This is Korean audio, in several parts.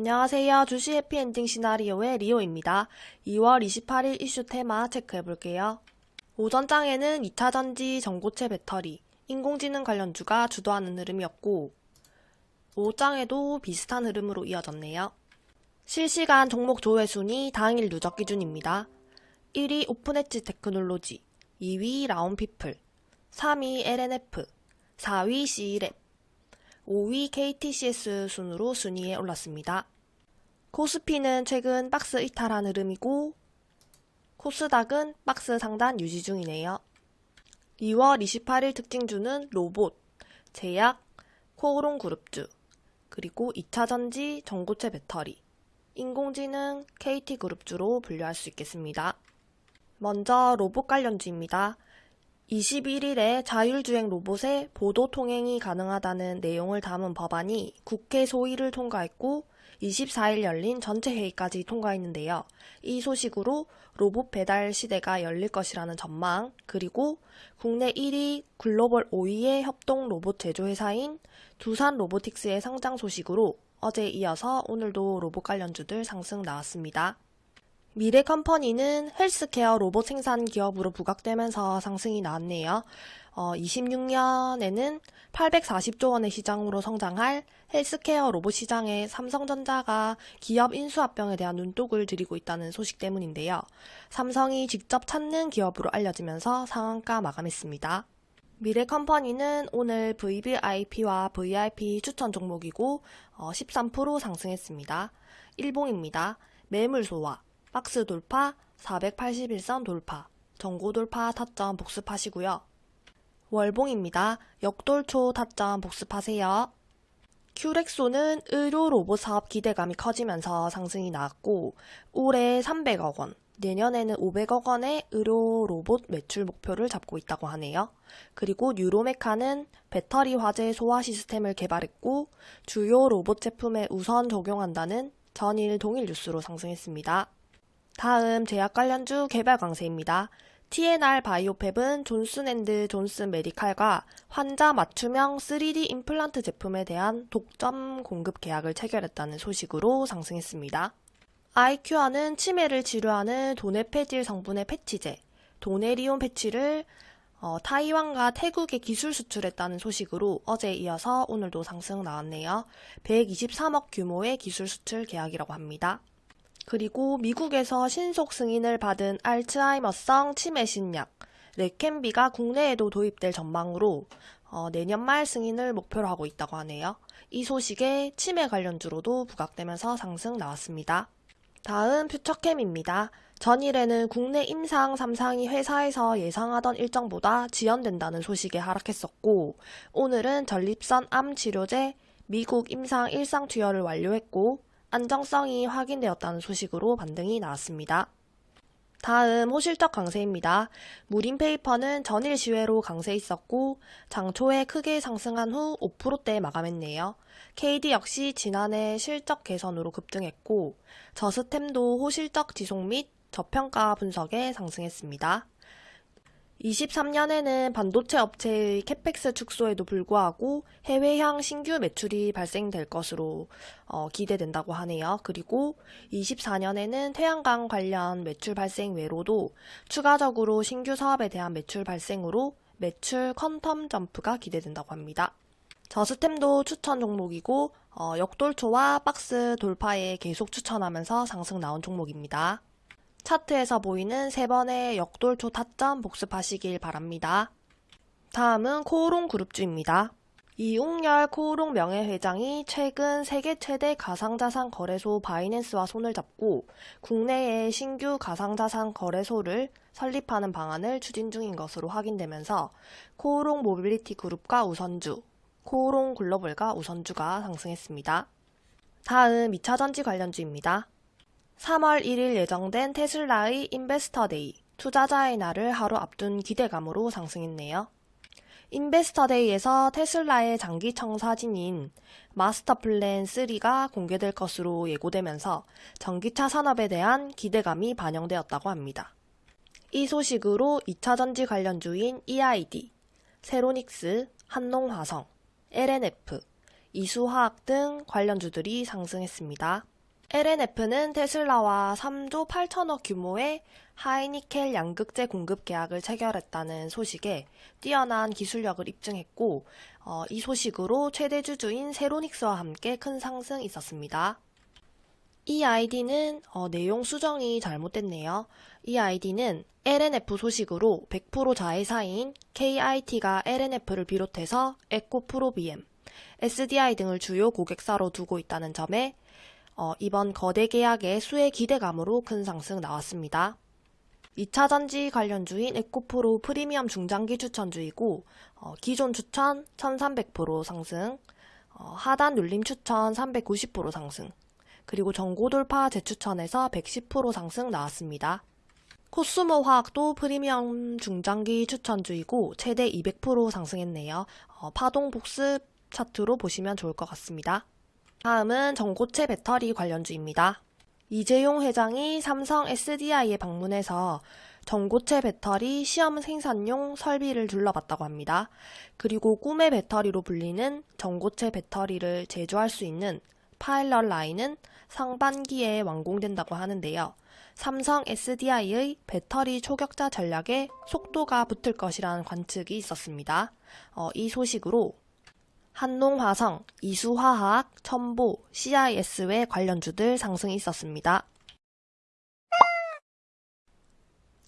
안녕하세요. 주식 해피엔딩 시나리오의 리오입니다. 2월 28일 이슈 테마 체크해볼게요. 오전장에는 2차전지 전고체 배터리, 인공지능 관련주가 주도하는 흐름이었고, 오후장에도 비슷한 흐름으로 이어졌네요. 실시간 종목 조회 순위 당일 누적 기준입니다. 1위 오픈엣지 테크놀로지, 2위 라온피플, 3위 LNF, 4위 C랩, 5위 KTCS 순으로 순위에 올랐습니다. 코스피는 최근 박스 이탈한 흐름이고 코스닥은 박스 상단 유지 중이네요. 2월 28일 특징주는 로봇, 제약, 코오롱 그룹주, 그리고 2차전지, 전고체 배터리, 인공지능, KT그룹주로 분류할 수 있겠습니다. 먼저 로봇 관련주입니다. 21일에 자율주행 로봇의 보도 통행이 가능하다는 내용을 담은 법안이 국회 소위를 통과했고 24일 열린 전체 회의까지 통과했는데요. 이 소식으로 로봇 배달 시대가 열릴 것이라는 전망, 그리고 국내 1위, 글로벌 5위의 협동 로봇 제조회사인 두산 로보틱스의 상장 소식으로 어제 이어서 오늘도 로봇 관련주들 상승 나왔습니다. 미래 컴퍼니는 헬스케어 로봇 생산 기업으로 부각되면서 상승이 나왔네요. 어, 26년에는 840조 원의 시장으로 성장할 헬스케어 로봇 시장에 삼성전자가 기업 인수합병에 대한 눈독을 들이고 있다는 소식 때문인데요. 삼성이 직접 찾는 기업으로 알려지면서 상한가 마감했습니다. 미래 컴퍼니는 오늘 VVIP와 VIP 추천 종목이고 어, 13% 상승했습니다. 일봉입니다. 매물 소화, 박스 돌파, 481선 돌파, 전고 돌파 타점 복습하시고요. 월봉입니다. 역돌초 타점 복습하세요. 큐렉소는 의료 로봇 사업 기대감이 커지면서 상승이 나왔고 올해 300억 원, 내년에는 500억 원의 의료 로봇 매출 목표를 잡고 있다고 하네요. 그리고 뉴로메카는 배터리 화재 소화 시스템을 개발했고 주요 로봇 제품에 우선 적용한다는 전일 동일 뉴스로 상승했습니다. 다음 제약 관련주 개별 강세입니다. TNR 바이오팹은 존슨앤드 존슨 메디칼과 환자 맞춤형 3D 임플란트 제품에 대한 독점 공급 계약을 체결했다는 소식으로 상승했습니다. 아이큐어는 치매를 치료하는 도네페질 성분의 패치제, 도네리온 패치를 어, 타이완과 태국에 기술 수출했다는 소식으로 어제 이어서 오늘도 상승 나왔네요. 123억 규모의 기술 수출 계약이라고 합니다. 그리고 미국에서 신속 승인을 받은 알츠하이머성 치매 신약 레켄비가 국내에도 도입될 전망으로 어, 내년 말 승인을 목표로 하고 있다고 하네요. 이 소식에 치매 관련주로도 부각되면서 상승 나왔습니다. 다음 퓨처캠입니다. 전일에는 국내 임상 3상이 회사에서 예상하던 일정보다 지연된다는 소식에 하락했었고 오늘은 전립선 암 치료제 미국 임상 1상 투여를 완료했고 안정성이 확인되었다는 소식으로 반등이 나왔습니다. 다음 호실적 강세입니다. 무림페이퍼는 전일 시외로 강세 있었고 장초에 크게 상승한 후 5%대 마감했네요. KD 역시 지난해 실적 개선으로 급등했고 저스템도 호실적 지속 및 저평가 분석에 상승했습니다. 23년에는 반도체 업체의 캐펙스 축소에도 불구하고 해외향 신규 매출이 발생될 것으로 어, 기대된다고 하네요. 그리고 24년에는 태양광 관련 매출 발생 외로도 추가적으로 신규 사업에 대한 매출 발생으로 매출 퀀텀 점프가 기대된다고 합니다. 저스템도 추천 종목이고 어, 역돌초와 박스 돌파에 계속 추천하면서 상승 나온 종목입니다. 차트에서 보이는 세 번의 역돌초 타점 복습하시길 바랍니다. 다음은 코오롱 그룹주입니다. 이웅열 코오롱 명예회장이 최근 세계 최대 가상자산 거래소 바이낸스와 손을 잡고 국내에 신규 가상자산 거래소를 설립하는 방안을 추진 중인 것으로 확인되면서 코오롱 모빌리티 그룹과 우선주, 코오롱 글로벌과 우선주가 상승했습니다. 다음 2차전지 관련주입니다. 3월 1일 예정된 테슬라의 Investor Day, 투자자의 날을 하루 앞둔 기대감으로 상승했네요. Investor Day에서 테슬라의 장기 청 사진인 마스터플랜 3가 공개될 것으로 예고되면서 전기차 산업에 대한 기대감이 반영되었다고 합니다. 이 소식으로 2차 전지 관련주인 EID, 새로닉스, 한농화성, LNF, 이수화학 등 관련주들이 상승했습니다. LNF는 테슬라와 3조 8천억 규모의 하이니켈 양극재 공급 계약을 체결했다는 소식에 뛰어난 기술력을 입증했고, 어, 이 소식으로 최대 주주인 세로닉스와 함께 큰 상승 있었습니다. 이 아이디는 어, 내용 수정이 잘못됐네요. 이 아이디는 LNF 소식으로 100% 자회사인 KIT가 LNF를 비롯해서 에코프로비엠, SDI 등을 주요 고객사로 두고 있다는 점에 어, 이번 거대 계약의 수혜 기대감으로 큰 상승 나왔습니다. 2차 전지 관련주인 에코프로 프리미엄 중장기 추천주이고 어, 기존 추천 1300% 상승, 어, 하단 눌림 추천 390% 상승, 그리고 전고 돌파 재추천에서 110% 상승 나왔습니다. 코스모 화학도 프리미엄 중장기 추천주이고 최대 200% 상승했네요. 어, 파동 복습 차트로 보시면 좋을 것 같습니다. 다음은 전고체 배터리 관련주입니다. 이재용 회장이 삼성 SDI에 방문해서 전고체 배터리 시험 생산용 설비를 둘러봤다고 합니다. 그리고 꿈의 배터리로 불리는 전고체 배터리를 제조할 수 있는 파일럿 라인은 상반기에 완공된다고 하는데요. 삼성 SDI의 배터리 초격자 전략에 속도가 붙을 것이라는 관측이 있었습니다. 어, 이 소식으로 한농화성, 이수화학, 천보, CIS외 관련주들 상승이 있었습니다.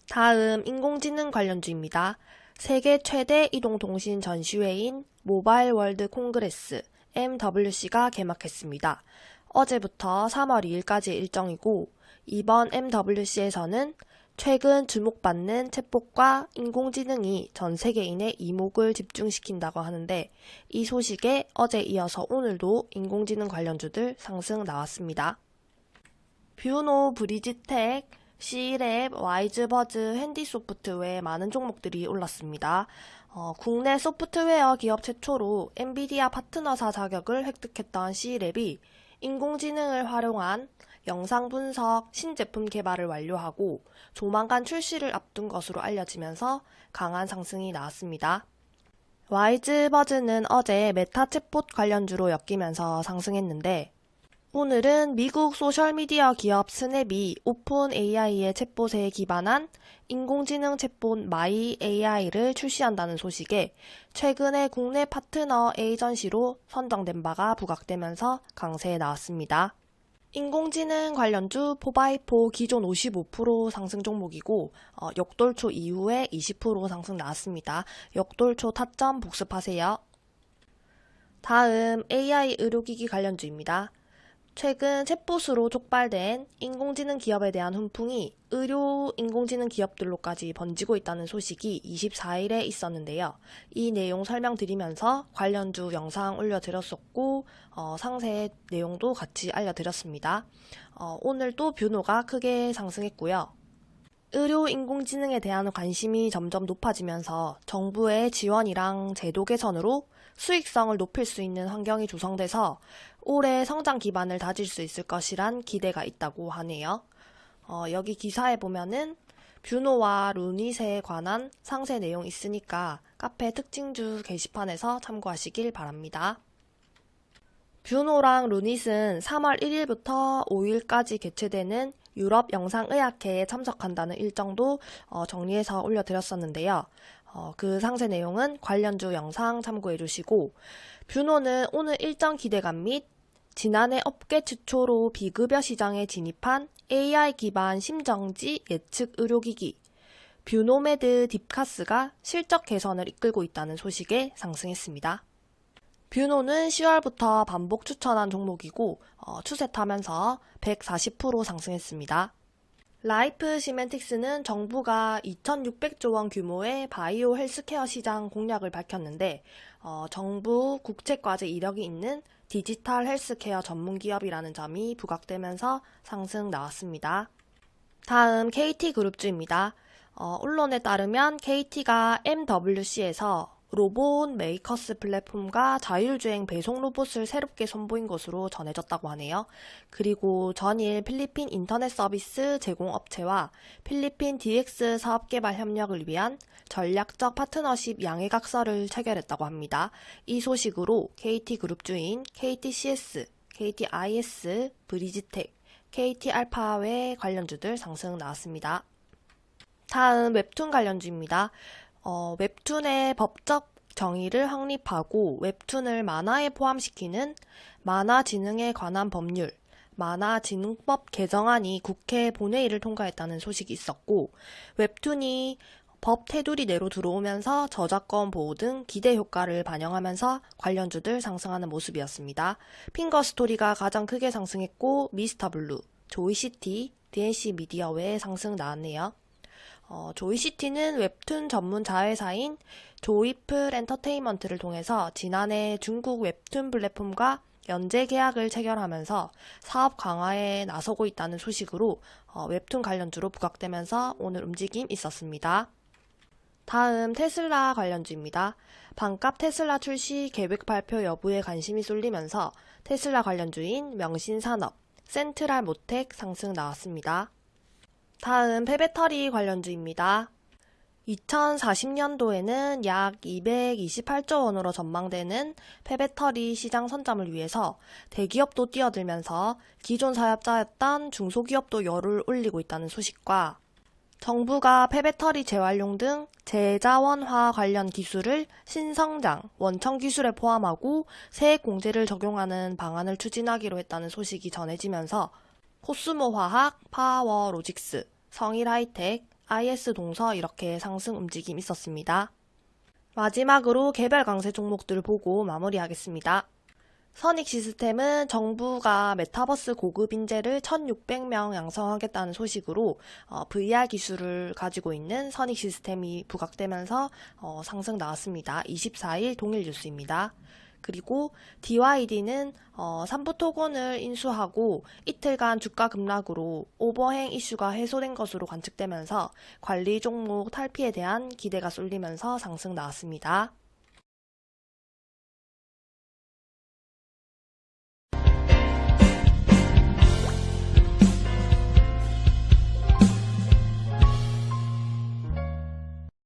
다음 인공지능 관련주입니다. 세계 최대 이동통신 전시회인 Mobile World Congress MWC가 개막했습니다. 어제부터 3월 2일까지 일정이고 이번 MWC에서는 최근 주목받는 챗봇과 인공지능이 전 세계인의 이목을 집중시킨다고 하는데 이 소식에 어제 이어서 오늘도 인공지능 관련주들 상승 나왔습니다. 뷰노, 브리지텍, C랩, 와이즈버즈, 핸디소프트 외 많은 종목들이 올랐습니다. 어, 국내 소프트웨어 기업 최초로 엔비디아 파트너사 자격을 획득했던 C랩이 인공지능을 활용한 영상 분석, 신제품 개발을 완료하고 조만간 출시를 앞둔 것으로 알려지면서 강한 상승이 나왔습니다. 와이즈 버즈는 어제 메타 챗봇 관련주로 엮이면서 상승했는데 오늘은 미국 소셜미디어 기업 스냅이 OpenAI의 챗봇에 기반한 인공지능 챗봇 My AI를 출시한다는 소식에 최근에 국내 파트너 에이전시로 선정된 바가 부각되면서 강세에 나왔습니다. 인공지능 관련주 포바이포 기존 55% 상승 종목이고 어, 역돌초 이후에 20% 상승 나왔습니다. 역돌초 타점 복습하세요. 다음 AI 의료기기 관련주입니다. 최근 챗봇으로 촉발된 인공지능 기업에 대한 훈풍이 의료 인공지능 기업들로까지 번지고 있다는 소식이 24일에 있었는데요. 이 내용 설명드리면서 관련주 영상 올려드렸었고 어, 상세 내용도 같이 알려드렸습니다. 어, 오늘 또 뷰노가 크게 상승했고요. 의료 인공지능에 대한 관심이 점점 높아지면서 정부의 지원이랑 제도 개선으로 수익성을 높일 수 있는 환경이 조성돼서 올해 성장 기반을 다질 수 있을 것이란 기대가 있다고 하네요. 어, 여기 기사에 보면은 뷰노와 루닛에 관한 상세 내용 있으니까 카페 특징주 게시판에서 참고하시길 바랍니다. 뷰노랑 루닛은 3월 1일부터 5일까지 개최되는 유럽 영상의학회에 참석한다는 일정도 어, 정리해서 올려드렸었는데요. 어, 그 상세 내용은 관련주 영상 참고해 주시고 뷰노는 오늘 일정 기대감 및 지난해 업계 최초로 비급여 시장에 진입한 AI 기반 심정지 예측 의료기기 뷰노메드 딥카스가 실적 개선을 이끌고 있다는 소식에 상승했습니다. 뷰노는 10월부터 반복 추천한 종목이고 어, 추세 타면서 140% 상승했습니다. 라이프 시멘틱스는 정부가 2,600조 원 규모의 바이오 헬스케어 시장 공략을 밝혔는데 어, 정부 국책과제 이력이 있는 디지털 헬스케어 전문 기업이라는 점이 부각되면서 상승 나왔습니다. 다음 KT그룹주입니다. 어, 언론에 따르면 KT가 MWC에서 로봇 메이커스 플랫폼과 자율주행 배송 로봇을 새롭게 선보인 것으로 전해졌다고 하네요. 그리고 전일 필리핀 인터넷 서비스 제공업체와 필리핀 DX 사업 개발 협력을 위한 전략적 파트너십 양해각서를 체결했다고 합니다. 이 소식으로 KT그룹 주인 KTCS, KTIS, 브리지텍, KT 알파외 관련주들 상승 나왔습니다. 다음 웹툰 관련주입니다. 어, 웹툰의 법적 정의를 확립하고 웹툰을 만화에 포함시키는 만화진흥에 관한 법률, 만화진흥법 개정안이 국회 본회의를 통과했다는 소식이 있었고, 웹툰이 법 테두리 내로 들어오면서 저작권 보호 등 기대 효과를 반영하면서 관련주들 상승하는 모습이었습니다. 핑거 스토리가 가장 크게 상승했고, 미스터 블루, 조이시티, DNC 미디어 외에 상승 나왔네요. 어, 조이시티는 웹툰 전문 자회사인 조이플 엔터테인먼트를 통해서 지난해 중국 웹툰 플랫폼과 연재 계약을 체결하면서 사업 강화에 나서고 있다는 소식으로 어, 웹툰 관련주로 부각되면서 오늘 움직임 있었습니다. 다음 테슬라 관련주입니다. 반값 테슬라 출시 계획 발표 여부에 관심이 쏠리면서 테슬라 관련주인 명신산업, 센트랄 모텍 상승 나왔습니다. 다음 폐배터리 관련주입니다. 2040년도에는 약 228조 원으로 전망되는 폐배터리 시장 선점을 위해서 대기업도 뛰어들면서 기존 사업자였던 중소기업도 열을 올리고 있다는 소식과 정부가 폐배터리 재활용 등 재자원화 관련 기술을 신성장, 원천 기술에 포함하고 세액 공제를 적용하는 방안을 추진하기로 했다는 소식이 전해지면서 코스모화학, 파워로직스, 성일 하이텍, IS 동서 이렇게 상승 움직임 있었습니다. 마지막으로 개별 강세 종목들 보고 마무리하겠습니다. 선익 시스템은 정부가 메타버스 고급 인재를 1,600명 양성하겠다는 소식으로 어, VR 기술을 가지고 있는 선익 시스템이 부각되면서 어, 상승 나왔습니다. 24일 동일 뉴스입니다. 그리고 DYD는 어, 삼부 토건을 인수하고 이틀간 주가 급락으로 오버행 이슈가 해소된 것으로 관측되면서 관리 종목 탈피에 대한 기대가 쏠리면서 상승 나왔습니다.